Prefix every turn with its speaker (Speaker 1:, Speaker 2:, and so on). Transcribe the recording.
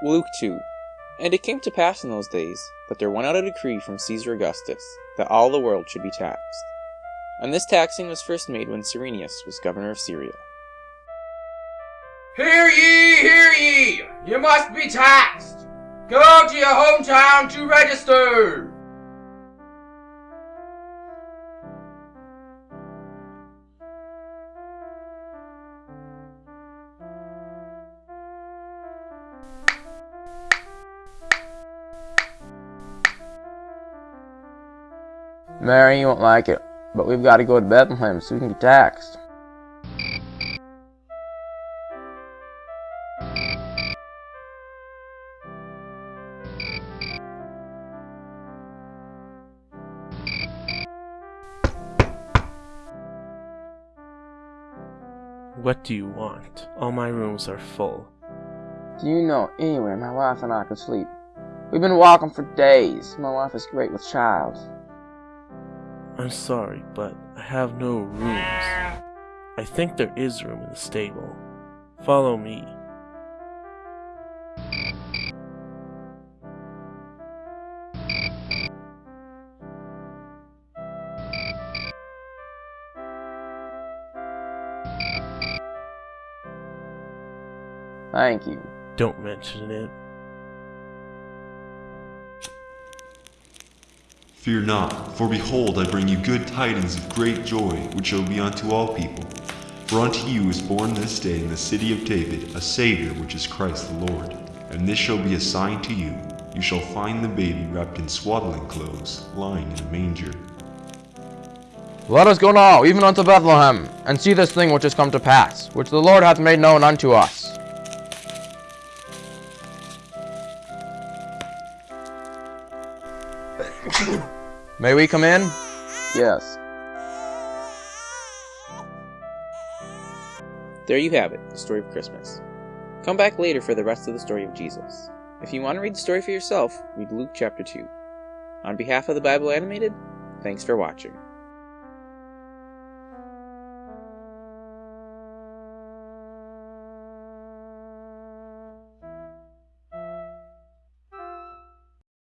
Speaker 1: Luke 2 And it came to pass in those days that there went out a decree from Caesar Augustus that all the world should be taxed. And this taxing was first made when Cyrenius was governor of Syria.
Speaker 2: Hear ye, hear ye! You must be taxed! Go to your hometown to register!
Speaker 3: Mary, you won't like it, but we've got to go to Bethlehem so we can get taxed.
Speaker 4: What do you want? All my rooms are full.
Speaker 3: Do you know anywhere my wife and I could sleep? We've been walking for days. My wife is great with child.
Speaker 4: I'm sorry, but I have no rooms. I think there is room in the stable. Follow me.
Speaker 3: Thank you.
Speaker 4: Don't mention it.
Speaker 5: Fear not, for behold, I bring you good tidings of great joy, which shall be unto all people. For unto you is born this day in the city of David a Saviour, which is Christ the Lord. And this shall be a sign to you you shall find the baby wrapped in swaddling clothes, lying in a manger.
Speaker 3: Let us go now, even unto Bethlehem, and see this thing which has come to pass, which the Lord hath made known unto us. May we come in? Yes.
Speaker 1: There you have it, the story of Christmas. Come back later for the rest of the story of Jesus. If you want to read the story for yourself, read Luke chapter 2. On behalf of the Bible Animated, thanks for watching.